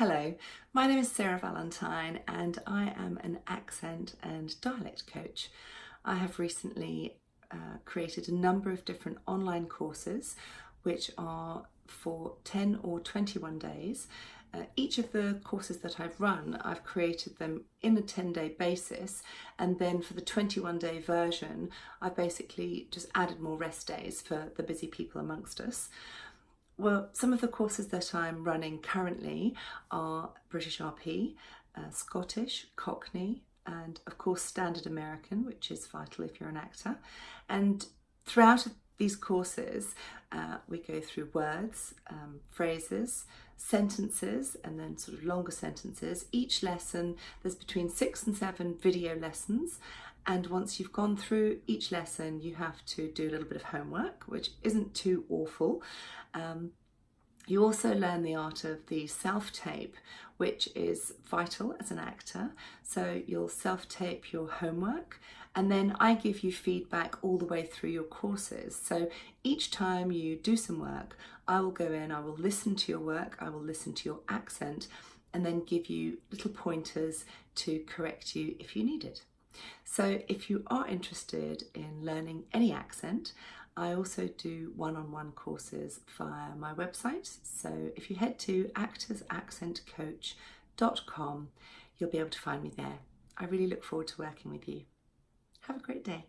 Hello, my name is Sarah Valentine and I am an accent and dialect coach. I have recently uh, created a number of different online courses which are for 10 or 21 days. Uh, each of the courses that I've run, I've created them in a 10 day basis and then for the 21 day version I've basically just added more rest days for the busy people amongst us. Well, some of the courses that I'm running currently are British RP, uh, Scottish, Cockney, and of course Standard American, which is vital if you're an actor. And throughout these courses, uh, we go through words, um, phrases, sentences, and then sort of longer sentences. Each lesson, there's between six and seven video lessons. And once you've gone through each lesson, you have to do a little bit of homework, which isn't too awful. Um, you also learn the art of the self-tape, which is vital as an actor. So you'll self-tape your homework and then I give you feedback all the way through your courses. So each time you do some work, I will go in, I will listen to your work, I will listen to your accent and then give you little pointers to correct you if you need it. So if you are interested in learning any accent, I also do one-on-one -on -one courses via my website. So if you head to actorsaccentcoach.com, you'll be able to find me there. I really look forward to working with you. Have a great day.